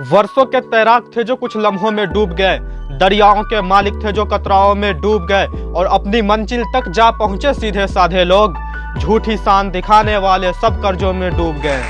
वर्षों के तैराक थे जो कुछ लम्हों में डूब गए, दरियाओं के मालिक थे जो कतराओं में डूब गए, और अपनी मंजिल तक जा पहुँचे सीधे साधे लोग। झूठी शान दिखाने वाले सब कर्जों में डूब गए।